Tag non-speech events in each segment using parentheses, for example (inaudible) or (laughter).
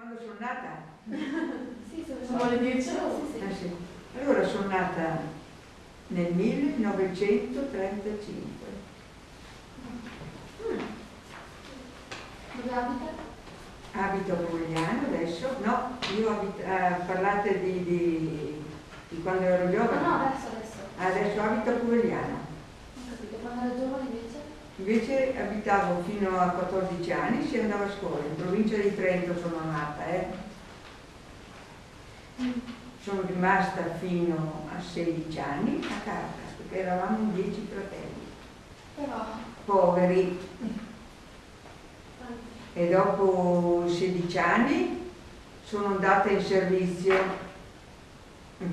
Quando sono nata? (laughs) sì, sono le 10 sì, sì. Ah, sì. Allora sono nata nel 1935. Mm. Dove abita? Abito a Pomigliano adesso, no, io abito, eh, parlate di, di, di, quando ero giovane. No, no, adesso, adesso. Adesso abito a Pomigliano. Ho capito, quando ero giovane invece? Abitavo fino a 14 anni, si andava a scuola, in provincia di Trento sono nata, eh. Sono rimasta fino a 16 anni a casa, perché eravamo 10 fratelli. Però... Poveri. E dopo 16 anni sono andata in servizio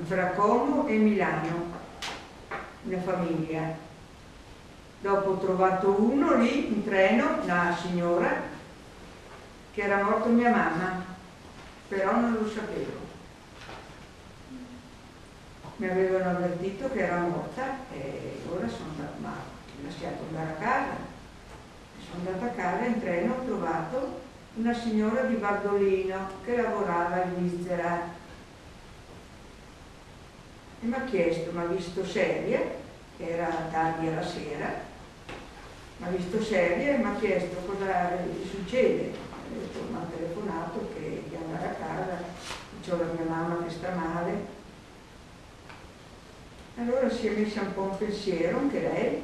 fra Como e Milano, una famiglia Dopo ho trovato uno lì in treno, una signora, che era morta mia mamma, però non lo sapevo. Mi avevano avvertito che era morta e ora sono andata, ma lasciato andare a casa. Sono andata a casa in treno ho trovato una signora di Bardolino che lavorava in Svizzera e mi ha chiesto, mi ha visto seria, che era tardi alla sera, mi ha visto seria e mi ha chiesto cosa gli succede. Mi ha telefonato che di andare a casa, ho la mia mamma che sta male. Allora si è messa un po' un pensiero anche lei,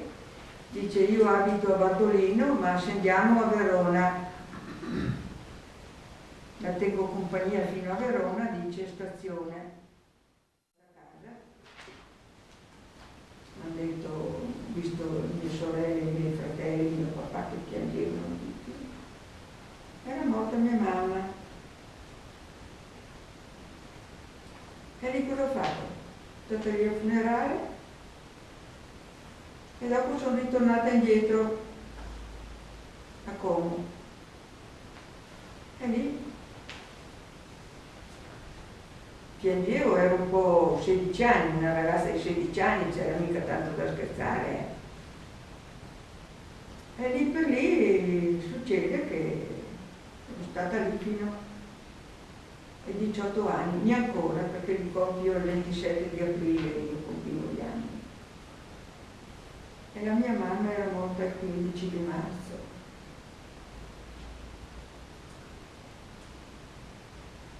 dice io abito a Bartolino ma se andiamo a Verona, la tengo compagnia fino a Verona, dice stazione. hanno detto, visto mie sorelle, i miei fratelli, mio papà che piangevano tutti, era morta mia mamma. E lì cosa ho fatto? Sono lì al funerale e dopo sono ritornata indietro a Como. E lì piangevo, ero un po' 16 anni, una ragazza di 16 anni, c'era mica tanto da scherzare. E lì per lì succede che sono stata lì fino ai 18 anni, neanche ancora, perché li compio il 27 di aprile, io compivo gli anni. E la mia mamma era morta il 15 di marzo.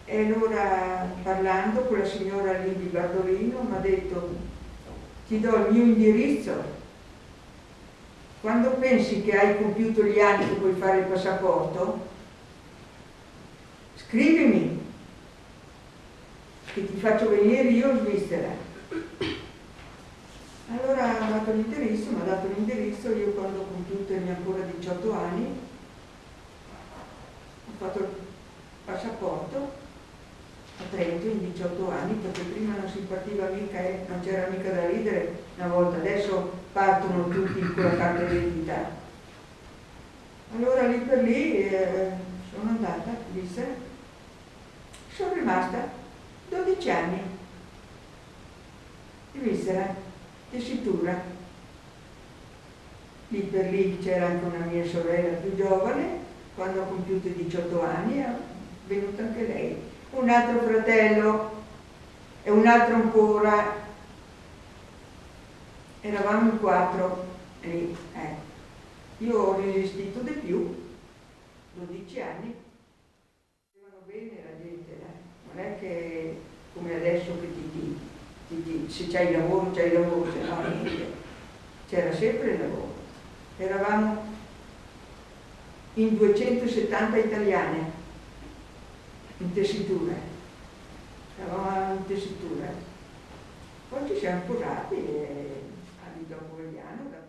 E allora parlando con la signora lì di Bardolino mi ha detto ti do il mio indirizzo quando pensi che hai compiuto gli anni che puoi fare il passaporto scrivimi che ti faccio venire io in Svizzera. Allora ha dato l'indirizzo mi ha dato l'indirizzo io quando ho compiuto i miei ancora 18 anni ho fatto il passaporto a Trento in 18 anni perché prima non si partiva mica e non c'era mica da ridere una volta, adesso partono tutti con la carta d'identità. Allora lì per lì eh, sono andata, disse, sono rimasta 12 anni in Svizzera, tessitura. Lì per lì c'era anche una mia sorella più giovane, quando ho compiuto i 18 anni è venuta anche lei un altro fratello e un altro ancora. Eravamo in quattro lì. Eh. Io ho resistito di più, 12 anni. Facevano bene la gente, eh. non è che come adesso che ti dici, se c'hai lavoro, c'hai lavoro, se no niente. C'era sempre il lavoro. Eravamo in 270 italiane in tessitura, eravamo in tessitura. Poi ci siamo curati e a Lido Apugliano